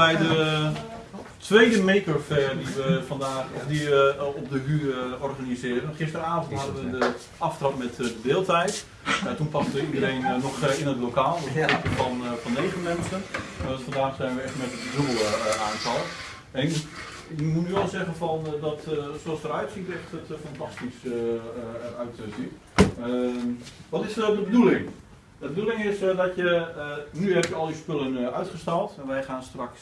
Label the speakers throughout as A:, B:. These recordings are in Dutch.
A: bij de tweede Maker Fair die we vandaag of die, uh, op de HU uh, organiseren. Gisteravond hadden we de aftrap met de deeltijd. Uh, toen paste iedereen nog in het lokaal, een groepje van, van negen mensen. Dus vandaag zijn we echt met het dubbele aantal. En ik, ik, moet nu wel zeggen van, dat zoals het eruit ziet, echt het fantastisch eruit ziet. Ehm, wat is de bedoeling? De bedoeling is uh, dat je, uh, nu heb je al je spullen uh, uitgestald en wij gaan straks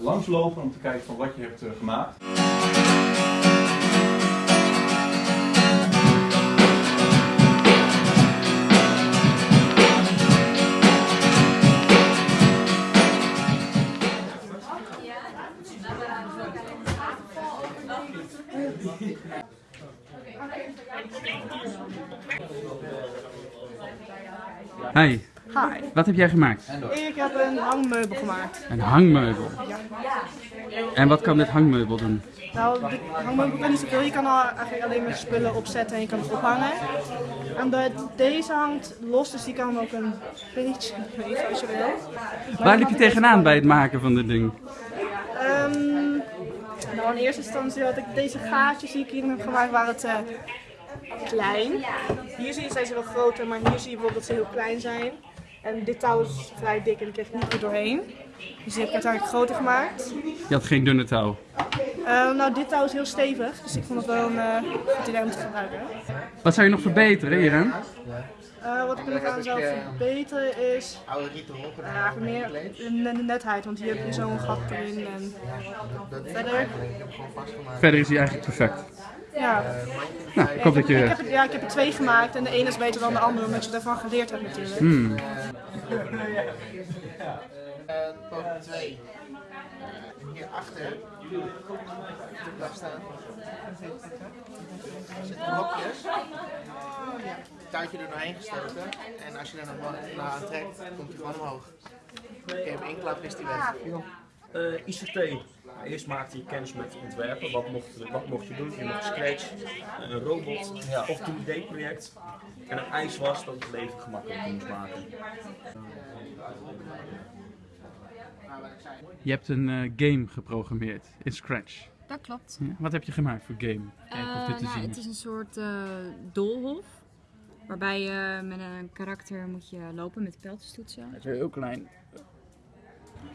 A: langslopen om te kijken van wat je hebt gemaakt.
B: Hi.
C: Hi.
B: Wat heb jij gemaakt?
C: Ik heb een hangmeubel gemaakt.
B: Een hangmeubel?
C: Ja.
B: En wat kan dit hangmeubel doen?
C: Nou, de hangmeubel kan niet zoveel. Je kan al eigenlijk alleen maar spullen opzetten en je kan het ophangen. En de, deze hangt los, dus die kan ook een beetje bewegen als je wil. Maar
B: Waar liep je tegenaan bij het maken van dit ding?
C: Um, nou, in eerste instantie had ik deze gaatjes die ik hier heb gemaakt, waren het uh, klein. Hier zie je zijn ze wel groter, maar hier zie je bijvoorbeeld dat ze heel klein zijn. En dit touw is vrij dik en ik kreeg niet goed doorheen. Dus die heb ik uiteindelijk groter gemaakt.
B: Je had geen dunne touw?
C: Uh, nou, dit touw is heel stevig, dus ik vond het wel een uh, goed idee om te gebruiken.
B: Wat zou je nog verbeteren hieraan?
C: Uh, wat ik nog aan zou verbeteren is uh, meer de netheid, want hier heb je zo'n gat erin en verder.
B: Verder is hij eigenlijk perfect.
C: Ja.
B: Nou, ik hoop dat je...
C: Ik heb, ja, ik heb er twee gemaakt en de ene is beter dan de andere, omdat je ervan geleerd hebt natuurlijk.
B: Hmm.
D: poging 2. Hierachter. Blijf staan. Er zitten blokjes. Touwtje er doorheen gestoken. En als je er nog wat aan trekt, komt hij gewoon omhoog. Oké, hem inklappen is hij weg.
E: Uh, ICT. Eerst maakte je kennis met ontwerpen. Wat mocht, wat mocht je doen? Je mocht Scratch, een robot ja. of een 2D-project. En het eis was dat het leven gemakkelijker moest maken.
B: Je hebt een uh, game geprogrammeerd in Scratch.
F: Dat klopt.
B: Ja, wat heb je gemaakt voor game? Kijken of dit te
F: nou,
B: zien
F: het
B: is.
F: een soort uh, doolhof. Waarbij je met een karakter moet je lopen met pijltjestoetsen.
B: Het is weer heel klein.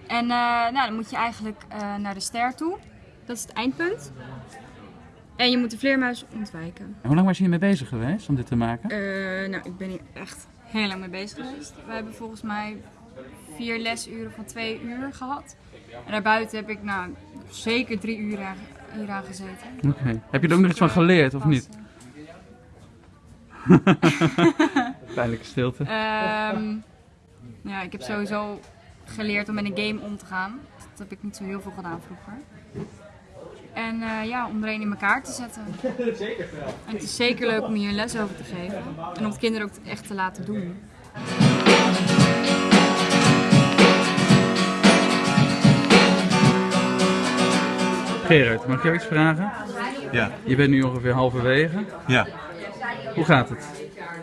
F: En uh, nou, dan moet je eigenlijk uh, naar de ster toe. Dat is het eindpunt. En je moet de vleermuis ontwijken.
B: En hoe lang was je hiermee bezig geweest om dit te maken?
F: Uh, nou, ik ben hier echt heel lang mee bezig geweest. We hebben volgens mij vier lesuren van twee uur gehad. En daarbuiten heb ik nou zeker drie uur hier aan gezeten.
B: Oké. Okay. Heb je er ook nog iets van geleerd of niet? Pijnlijke stilte.
F: Um, ja, ik heb sowieso geleerd om met een game om te gaan. Dat heb ik niet zo heel veel gedaan vroeger. En uh, ja, om er een in elkaar te zetten. En het is zeker leuk om hier een les over te geven. En om het kinderen ook echt te laten doen.
B: Gerard, mag ik jou iets vragen?
A: Ja.
B: Je bent nu ongeveer halverwege.
A: Ja.
B: Hoe gaat het?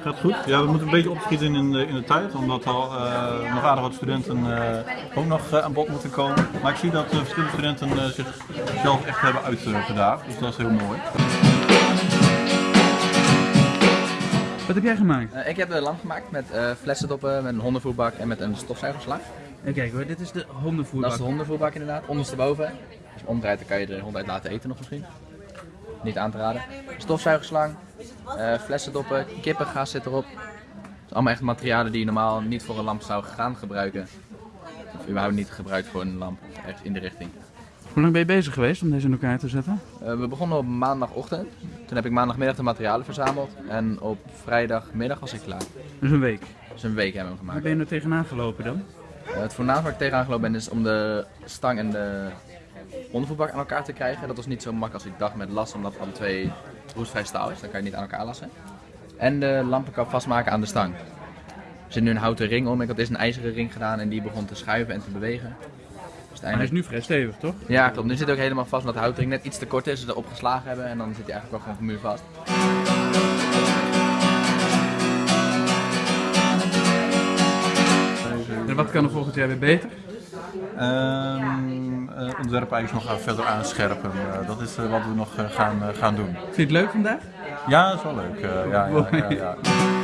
A: Gaat goed. Ja, we moeten een beetje opschieten in de, in de tijd, omdat al uh, nog aardig wat studenten uh, ook nog uh, aan bod moeten komen. Maar ik zie dat verschillende studenten zichzelf echt hebben uitgedaagd, dus dat is heel mooi.
B: Wat heb jij gemaakt?
G: ik heb een lamp gemaakt met flessendoppen, met een hondenvoerbak en met een stofzuigerslag.
B: En kijk hoor, dit is de hondenvoerbak.
G: Dat is de hondenvoerbak inderdaad, ondersteboven. Als je omdraait dan kan je de hond uit laten eten nog misschien. Niet aan te raden. Stofzuigerslang, uh, flessendoppen, kippengas zit erop. Het zijn allemaal echt materialen die je normaal niet voor een lamp zou gaan gebruiken. Of überhaupt niet gebruikt voor een lamp, echt in de richting.
B: Hoe lang ben je bezig geweest om deze in elkaar te zetten?
G: Uh, we begonnen op maandagochtend. Toen heb ik maandagmiddag de materialen verzameld. En op vrijdagmiddag was ik klaar.
B: Dus een week?
G: Dus een week hebben we gemaakt.
B: Waar ben je er tegenaan gelopen dan?
G: Uh, het voornaamste waar ik tegenaan gelopen ben is om de stang en de ondervoetbak aan elkaar te krijgen. Dat was niet zo makkelijk als ik dacht met las, omdat alle twee roestvrij staal is. Dan kan je niet aan elkaar lassen. En de lampenkap vastmaken aan de stang. Er zit nu een houten ring om. Ik had eerst een ijzeren ring gedaan en die begon te schuiven en te bewegen.
B: Dus hij is nu vrij stevig, toch?
G: Ja, klopt. Nu zit hij ook helemaal vast omdat de houten ring net iets te kort is. Ze erop geslagen hebben en dan zit hij eigenlijk wel gewoon muur vast.
B: En wat kan er volgend jaar weer beter?
A: Ehm eh, ontwerp eigenlijk nog verder aanscherpen. Eh, dat is eh, wat we nog gaan, gaan doen.
B: Vind je het leuk vandaag?
A: Ja, dat is wel leuk. ja, ja, ja, ja.